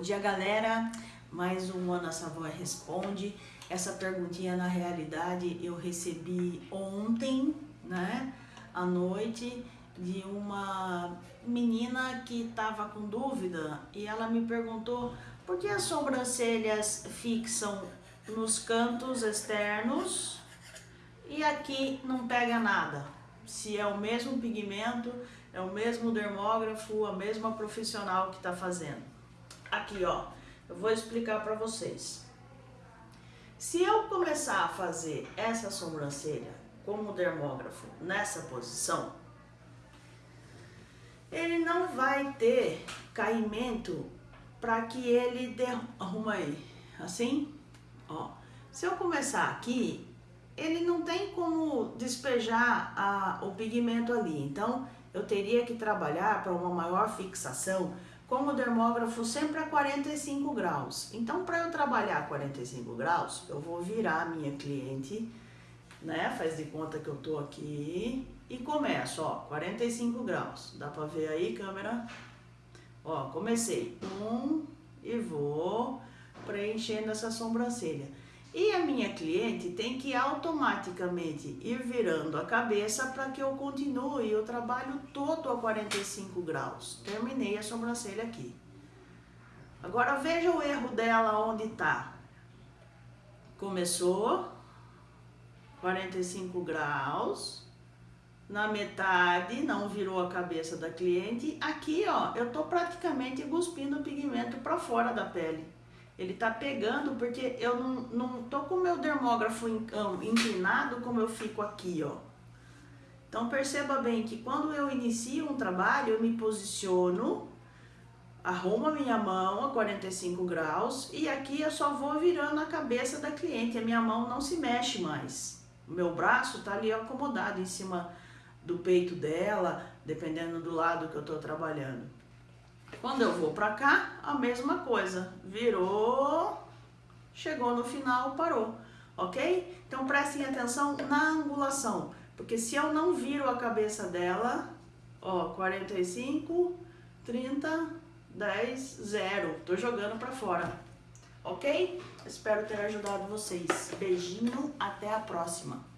dia, galera. Mais um Ana Savoy Responde. Essa perguntinha, na realidade, eu recebi ontem, né, à noite, de uma menina que estava com dúvida e ela me perguntou por que as sobrancelhas fixam nos cantos externos e aqui não pega nada. Se é o mesmo pigmento, é o mesmo dermógrafo, a mesma profissional que está fazendo. Aqui, ó, eu vou explicar para vocês. Se eu começar a fazer essa sobrancelha como dermógrafo nessa posição, ele não vai ter caimento para que ele arruma aí, assim, ó. Se eu começar aqui, ele não tem como despejar a, o pigmento ali, então eu teria que trabalhar para uma maior fixação com o dermógrafo sempre a 45 graus. Então, para eu trabalhar a 45 graus, eu vou virar a minha cliente, né? Faz de conta que eu tô aqui e começo, ó, 45 graus. Dá para ver aí, câmera? Ó, comecei. Um e vou preenchendo essa sobrancelha. E a minha cliente tem que automaticamente ir virando a cabeça para que eu continue o trabalho todo a 45 graus. Terminei a sobrancelha aqui. Agora veja o erro dela onde está. Começou, 45 graus, na metade não virou a cabeça da cliente. Aqui, ó, eu tô praticamente cuspindo o pigmento para fora da pele. Ele tá pegando porque eu não, não tô com o meu dermógrafo inclinado como eu fico aqui, ó. Então perceba bem que quando eu inicio um trabalho, eu me posiciono, arrumo a minha mão a 45 graus e aqui eu só vou virando a cabeça da cliente, a minha mão não se mexe mais. O meu braço tá ali acomodado em cima do peito dela, dependendo do lado que eu tô trabalhando. Quando eu vou pra cá, a mesma coisa. Virou, chegou no final, parou. Ok? Então prestem atenção na angulação. Porque se eu não viro a cabeça dela, ó, 45, 30, 10, 0. Tô jogando pra fora. Ok? Espero ter ajudado vocês. Beijinho, até a próxima.